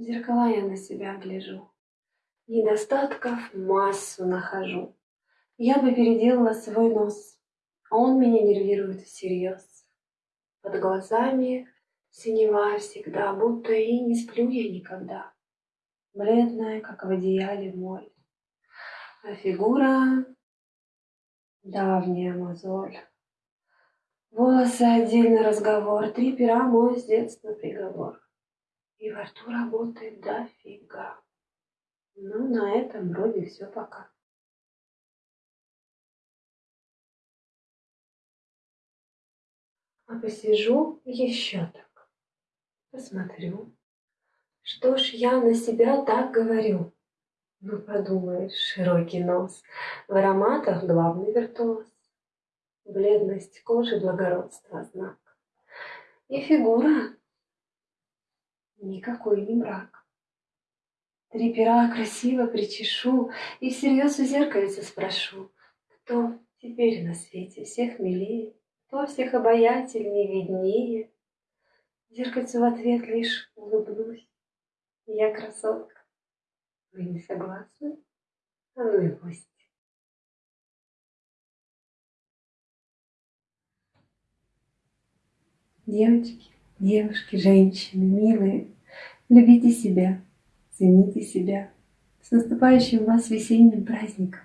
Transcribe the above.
В зеркала я на себя гляжу, Недостатков массу нахожу. Я бы переделала свой нос, А он меня нервирует всерьез. Под глазами синева всегда, Будто и не сплю я никогда. Бледная, как в одеяле моль, А фигура — давняя мозоль. Волосы — отдельный разговор, Три пера — мой с детства приговор. И во рту работает дофига. Ну, на этом вроде все пока. А посижу еще так, посмотрю. Что ж я на себя так говорю? Ну, подумаешь, широкий нос, в ароматах главный виртуоз. Бледность кожи благородства знак. И фигура никакой не брак. Три пера красиво причешу И всерьез у зеркальца спрошу, Кто теперь на свете всех милее, Кто всех обаятельнее, виднее. Зеркальцу в ответ лишь улыбнусь. Я красотка. Вы не согласны? А ну и пусть. Девочки, девушки, женщины, милые, любите себя, Цените себя. С наступающим вас весенним праздником!